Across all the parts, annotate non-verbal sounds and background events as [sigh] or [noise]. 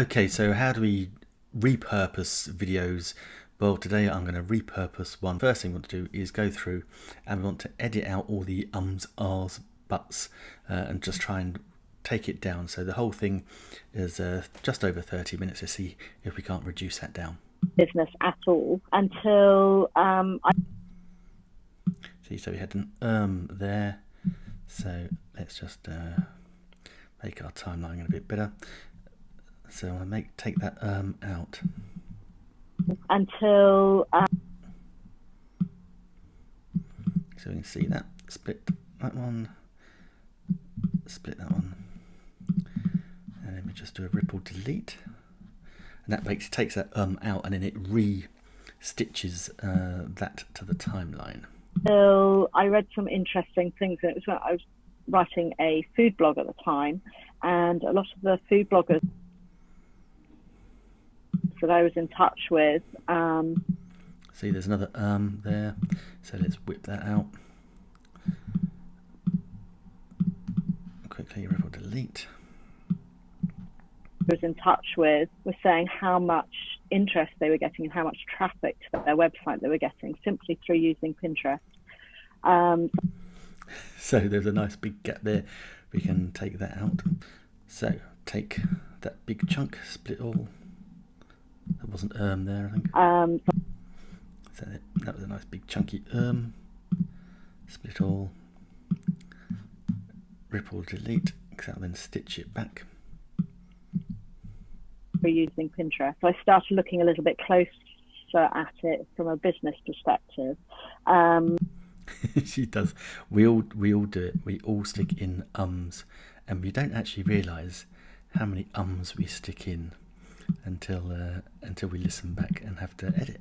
Okay, so how do we repurpose videos? Well, today I'm going to repurpose one. First thing we want to do is go through and we want to edit out all the ums, ahs, buts, uh, and just try and take it down. So the whole thing is uh, just over 30 minutes to see if we can't reduce that down. business at all until um, I See, so we had an um there. So let's just uh, make our timeline a bit better. So I make take that um out. until um, So we can see that split that one, split that one, and then we just do a ripple delete, and that makes takes that um out, and then it re stitches uh, that to the timeline. So I read some interesting things. And it was when I was writing a food blog at the time, and a lot of the food bloggers that I was in touch with. Um, See, there's another um there, so let's whip that out. Quickly ripple delete. was in touch with were saying how much interest they were getting and how much traffic to their website they were getting simply through using Pinterest. Um, So there's a nice big gap there. We can take that out. So take that big chunk, split all. There wasn't erm there, I think. um, So that- that was a nice big chunky erm. Split all. Ripple delete. Because that'll then stitch it back. for using Pinterest. So I started looking a little bit closer at it from a business perspective. Um, [laughs] she does. We all we all do it. We all stick in ums, and we don't actually realise how many ums we stick in until uh, until we listen back and have to edit.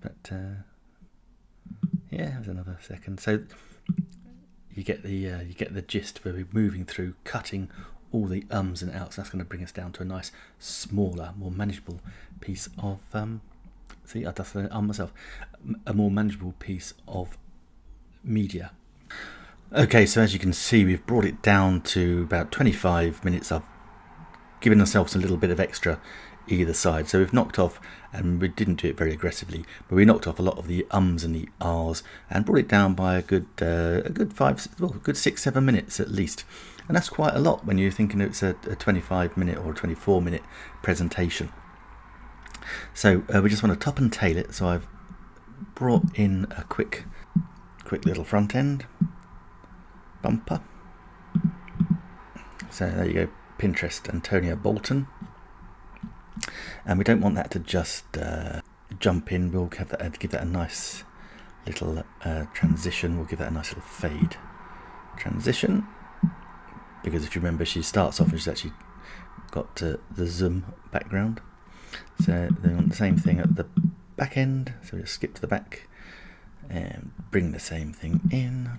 But uh, yeah, there's another second. So you get the uh, you get the gist where we're moving through, cutting all the ums and outs. That's going to bring us down to a nice, smaller, more manageable piece of. Um, see, I just um myself. A more manageable piece of media. Okay, so as you can see, we've brought it down to about 25 minutes. I've given ourselves a little bit of extra either side. So we've knocked off, and we didn't do it very aggressively, but we knocked off a lot of the ums and the ahs and brought it down by a good, uh, a good five, well, a good six, seven minutes at least. And that's quite a lot when you're thinking it's a, a 25 minute or a 24 minute presentation. So uh, we just want to top and tail it. So I've brought in a quick, quick little front end bumper. So there you go, Pinterest Antonia Bolton. And we don't want that to just uh, jump in. We'll have that, give that a nice little uh, transition. We'll give that a nice little fade transition. Because if you remember, she starts off and she's actually got uh, the zoom background. So they want the same thing at the back end. So we just skip to the back and bring the same thing in.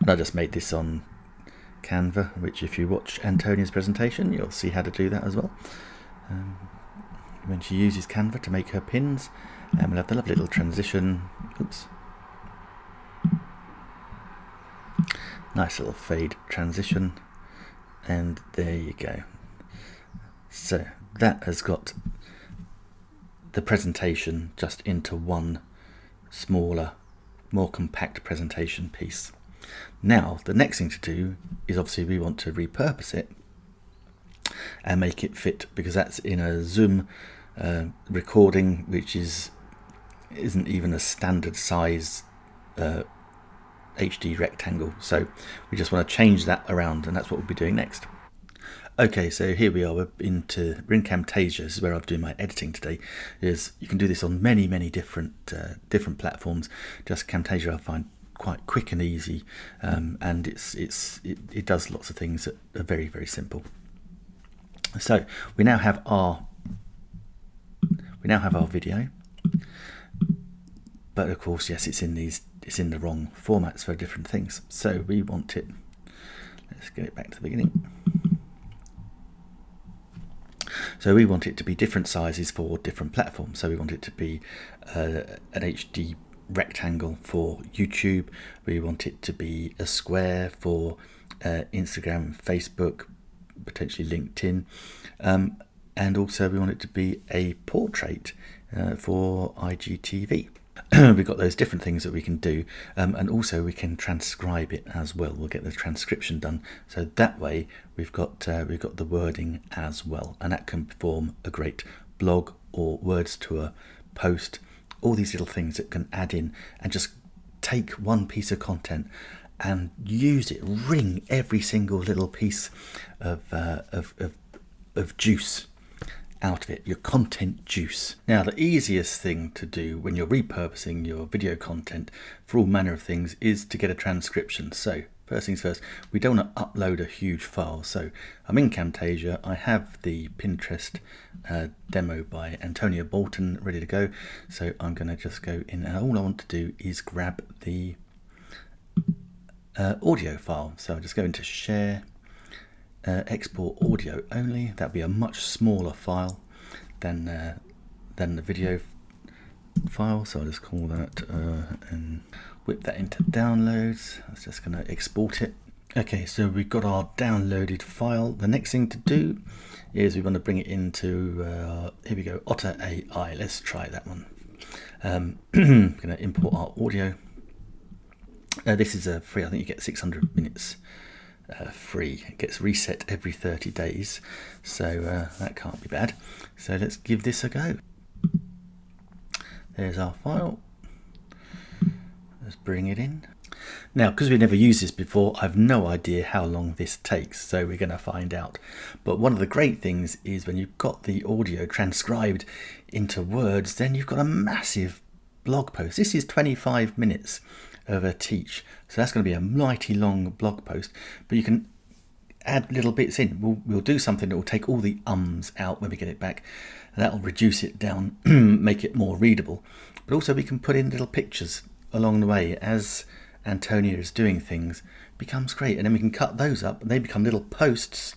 And I just made this on Canva, which if you watch Antonia's presentation, you'll see how to do that as well. Um, when she uses Canva to make her pins, and we'll have the lovely little transition. Oops. Nice little fade transition. And there you go. So that has got the presentation just into one smaller, more compact presentation piece. Now, the next thing to do is obviously we want to repurpose it and make it fit because that's in a Zoom uh, recording, which is isn't even a standard size uh, HD rectangle. So we just want to change that around, and that's what we'll be doing next. Okay, so here we are. We're into in Camtasia. This is where I'm doing my editing today. Is you can do this on many, many different uh, different platforms. Just Camtasia, I find quite quick and easy, um, and it's it's it, it does lots of things that are very very simple. So we now have our we now have our video, but of course, yes, it's in these it's in the wrong formats for different things. So we want it. Let's get it back to the beginning. So we want it to be different sizes for different platforms. So we want it to be uh, an HD rectangle for YouTube. We want it to be a square for uh, Instagram, Facebook, potentially LinkedIn. Um, and also we want it to be a portrait uh, for IGTV. [clears throat] we've got those different things that we can do um, and also we can transcribe it as well we'll get the transcription done so that way we've got uh, we've got the wording as well and that can form a great blog or words to a post all these little things that can add in and just take one piece of content and use it wring every single little piece of, uh, of, of, of juice out of it, your content juice. Now, the easiest thing to do when you're repurposing your video content for all manner of things is to get a transcription. So, first things first, we don't want to upload a huge file. So, I'm in Camtasia, I have the Pinterest uh, demo by Antonia Bolton ready to go. So, I'm going to just go in, and all I want to do is grab the uh, audio file. So, I'll just go into Share uh, export audio only. That'd be a much smaller file than uh, than the video file. So I'll just call that uh, and whip that into downloads. Was just going to export it. Okay, so we've got our downloaded file. The next thing to do is we want to bring it into, uh, here we go, Otter AI. Let's try that one. Um, I'm going to import our audio. Uh, this is a free, I think you get 600 minutes uh, free. It gets reset every 30 days, so uh, that can't be bad. So let's give this a go. There's our file. Let's bring it in. Now, because we've never used this before, I've no idea how long this takes, so we're going to find out. But one of the great things is when you've got the audio transcribed into words, then you've got a massive blog post. This is 25 minutes of a teach. So that's going to be a mighty long blog post, but you can add little bits in. We'll, we'll do something that will take all the ums out when we get it back. That'll reduce it down, [clears throat] make it more readable. But also we can put in little pictures along the way as Antonia is doing things. becomes great. And then we can cut those up and they become little posts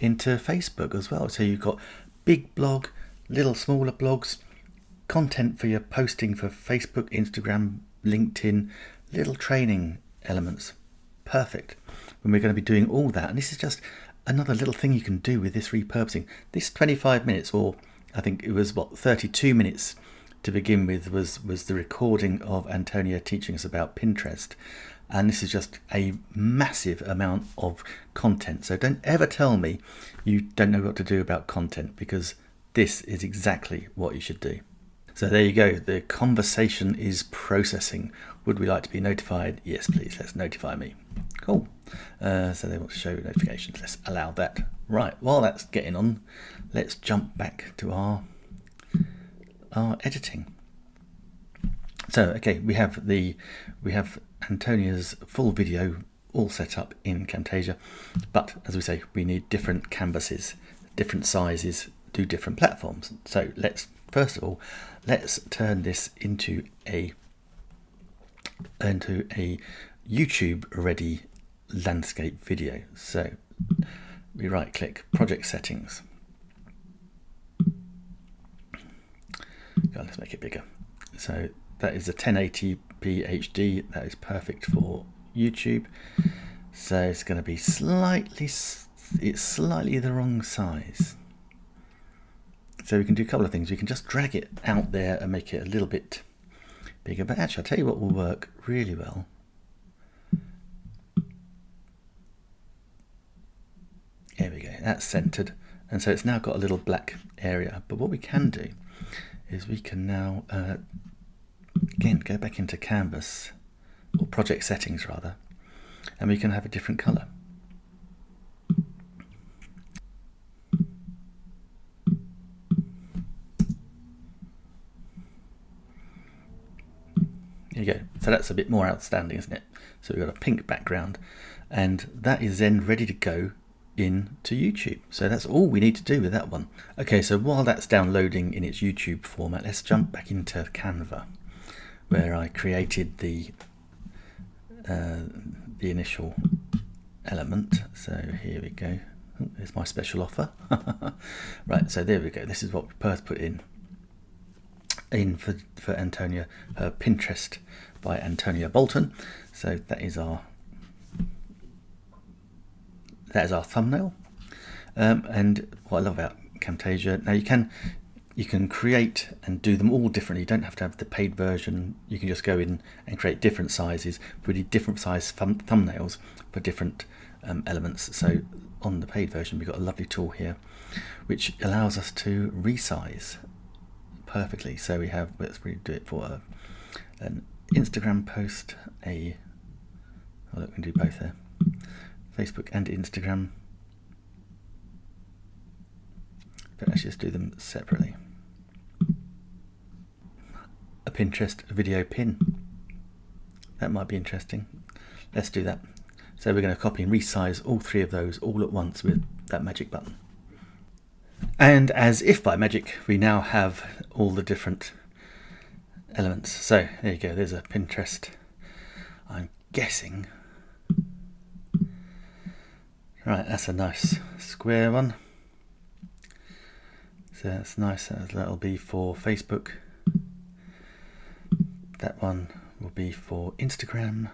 into Facebook as well. So you've got big blog, little smaller blogs, content for your posting for Facebook, Instagram, LinkedIn, little training elements. Perfect. When we're going to be doing all that. And this is just another little thing you can do with this repurposing. This 25 minutes, or I think it was what 32 minutes to begin with, was was the recording of Antonia teaching us about Pinterest. And this is just a massive amount of content. So don't ever tell me you don't know what to do about content because this is exactly what you should do. So there you go. The conversation is processing. Would we like to be notified? Yes, please. Let's notify me. Cool. Uh, so they want to show notifications. Let's allow that. Right. While that's getting on, let's jump back to our our editing. So okay, we have the we have Antonia's full video all set up in Camtasia, but as we say, we need different canvases, different sizes, do different platforms. So let's first of all let's turn this into a into a YouTube ready landscape video. So we right click project settings. let's make it bigger. So that is a 1080p HD. That is perfect for YouTube. So it's going to be slightly, it's slightly the wrong size. So we can do a couple of things. We can just drag it out there and make it a little bit bigger. But actually, I'll tell you what will work really well. There we go, that's centered. And so it's now got a little black area. But what we can do is we can now, uh, again, go back into Canvas, or project settings rather, and we can have a different color. There you go. So that's a bit more outstanding, isn't it? So we've got a pink background and that is then ready to go into YouTube. So that's all we need to do with that one. Okay, so while that's downloading in its YouTube format, let's jump back into Canva where I created the uh, the initial element. So here we go. There's my special offer. [laughs] right, so there we go. This is what first put in in for, for Antonia, her Pinterest by Antonia Bolton. So that is our that is our thumbnail. Um, and what I love about Camtasia. Now you can you can create and do them all differently. You don't have to have the paid version. You can just go in and create different sizes, really different size thumb thumbnails for different um, elements. So on the paid version, we've got a lovely tool here, which allows us to resize perfectly. So we have, let's do it for a, an Instagram post, a, oh look, we can do both there, Facebook and Instagram. But let's just do them separately. A Pinterest video pin. That might be interesting. Let's do that. So we're going to copy and resize all three of those all at once with that magic button. And as if by magic, we now have all the different elements. So there you go, there's a Pinterest. I'm guessing. Right, that's a nice square one. So that's nice, that'll be for Facebook. That one will be for Instagram.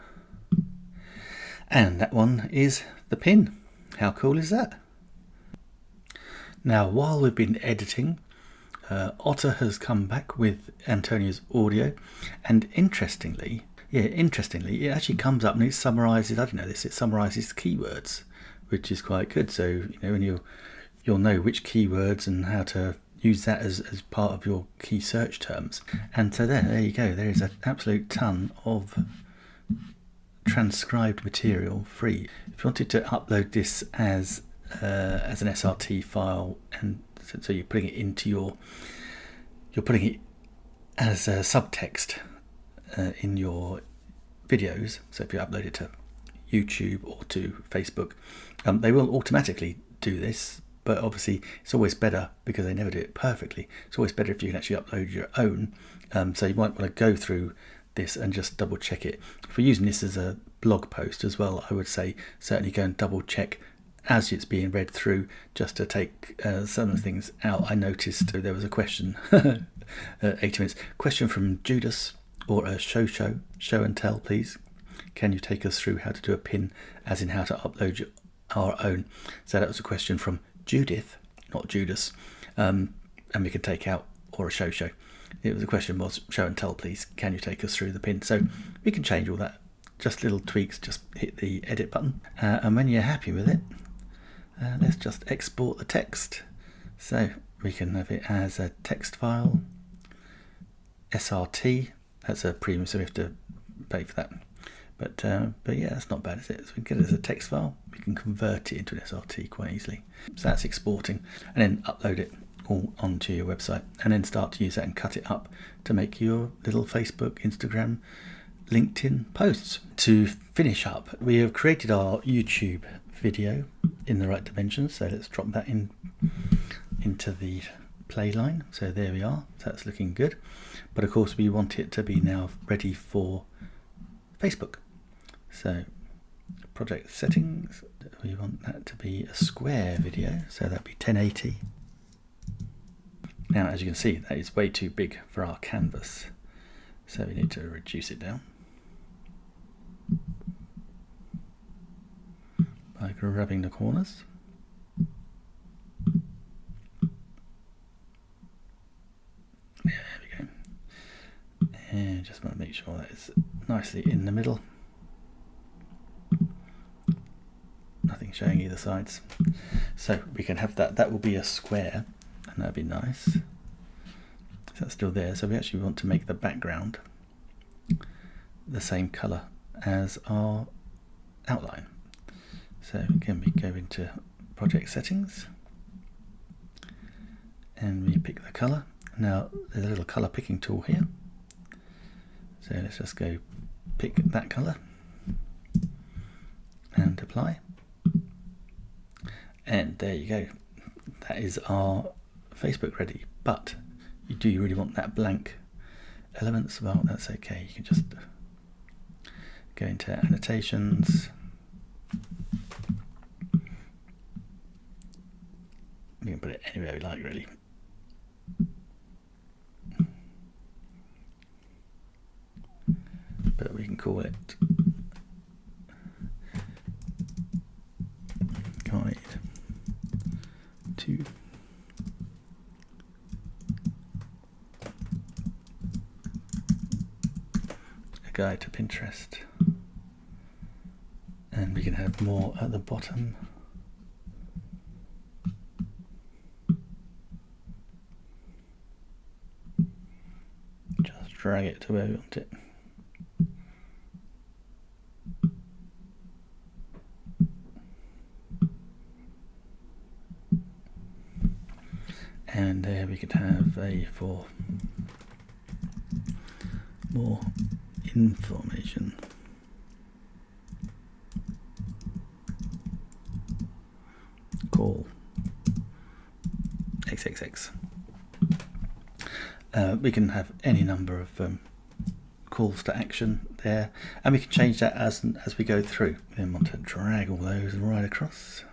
And that one is the pin. How cool is that? Now, while we've been editing, uh, Otter has come back with Antonia's audio, and interestingly, yeah, interestingly, it actually comes up and it summarizes. I don't know this. It summarizes keywords, which is quite good. So you know, when you you'll know which keywords and how to use that as, as part of your key search terms. And so there, there you go. There is an absolute ton of transcribed material free. If you wanted to upload this as uh, as an SRT file, and so, you're putting it into your you're putting it as a subtext uh, in your videos. So if you upload it to YouTube or to Facebook, um, they will automatically do this. But obviously, it's always better because they never do it perfectly. It's always better if you can actually upload your own. Um, so you might want to go through this and just double check it. If we're using this as a blog post as well, I would say certainly go and double check as it's being read through just to take uh, some of the things out. I noticed there was a question, [laughs] uh, 80 minutes, question from Judas or a show show, show and tell please. Can you take us through how to do a pin as in how to upload our own? So that was a question from Judith, not Judas, um, and we can take out or a show show it was a question was show and tell please can you take us through the pin so we can change all that just little tweaks just hit the edit button uh, and when you're happy with it uh, let's just export the text. So we can have it as a text file. SRT that's a premium so we have to pay for that. But uh, but yeah that's not bad is it? So we can get it as a text file. We can convert it into an SRT quite easily. So that's exporting and then upload it all onto your website and then start to use that and cut it up to make your little Facebook, Instagram, LinkedIn posts. To finish up, we have created our YouTube video in the right dimensions. So let's drop that in into the play line. So there we are. So that's looking good. But of course we want it to be now ready for Facebook. So project settings, we want that to be a square video. So that'd be 1080 now, as you can see, that is way too big for our canvas. So we need to reduce it down. By grabbing the corners. There we go. And just want to make sure that it's nicely in the middle. Nothing showing either sides. So we can have that, that will be a square and that'd be nice. So that's still there. So we actually want to make the background the same color as our outline. So again, we go into project settings and we pick the color. Now there's a little color picking tool here. So let's just go pick that color and apply. And there you go. That is our Facebook ready, but you do you really want that blank elements? Well, that's okay. You can just go into annotations. We can put it anywhere we like, really. But we can call it. Guide to a guide to Pinterest, and we can have more at the bottom. Drag it to where we want it. and there we could have a for more information. Call. Xxx uh, we can have any number of um, calls to action there and we can change that as as we go through we then want to drag all those right across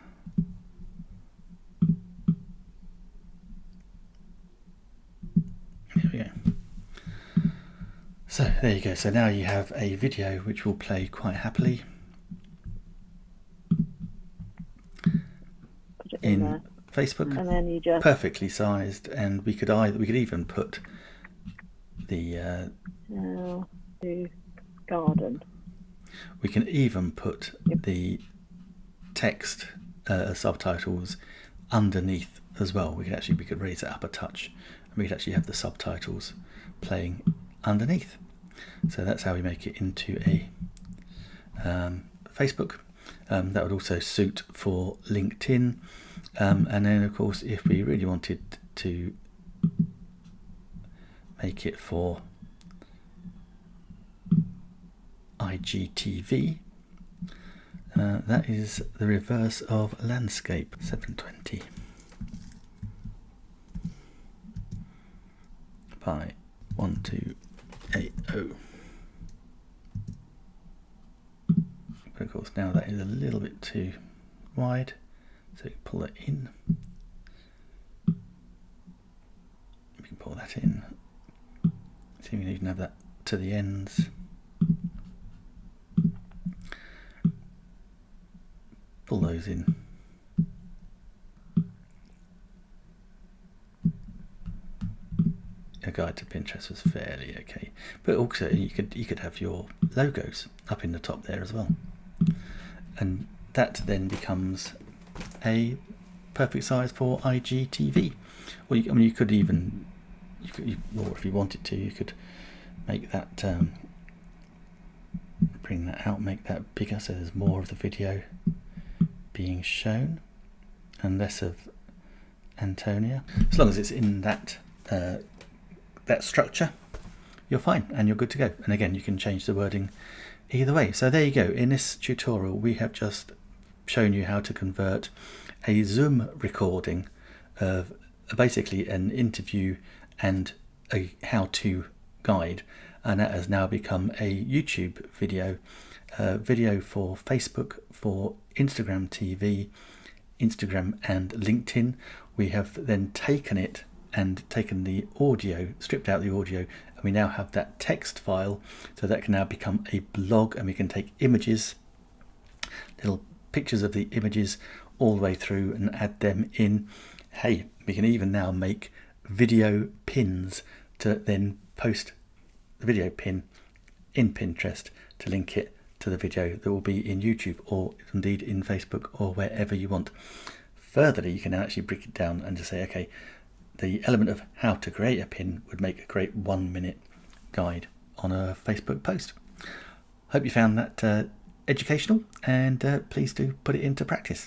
There we go. So there you go. So now you have a video which will play quite happily in, Facebook, and then you just perfectly sized, and we could either we could even put the uh, now garden. We can even put yep. the text uh, subtitles underneath as well. We could actually we could raise it up a touch, and we could actually have the subtitles playing underneath. So that's how we make it into a um, Facebook. Um, that would also suit for LinkedIn. Um, and then, of course, if we really wanted to make it for IGTV, uh, that is the reverse of landscape 720 by 1280. But of course now that is a little bit too wide, so pull it in. We can pull that in. See, we can even have that to the ends. Pull those in. A guide to Pinterest was fairly okay, but also you could you could have your logos up in the top there as well and that then becomes a perfect size for IGTV. Or you, I mean, you could even, you could, you, or if you wanted to, you could make that, um, bring that out, make that bigger, so there's more of the video being shown, and less of Antonia. As long as it's in that uh, that structure, you're fine and you're good to go. And again, you can change the wording either way. So there you go. In this tutorial, we have just shown you how to convert a Zoom recording of basically an interview and a how-to guide. And that has now become a YouTube video video for Facebook for Instagram TV Instagram and LinkedIn. We have then taken it and taken the audio stripped out the audio and we now have that text file. So that can now become a blog and we can take images little pictures of the images all the way through and add them in hey we can even now make video pins to then post the video pin in Pinterest to link it to the video that will be in YouTube or indeed in Facebook or wherever you want. Furtherly, you can actually break it down and just say, okay, the element of how to create a pin would make a great one minute guide on a Facebook post. Hope you found that uh, educational and uh, please do put it into practice.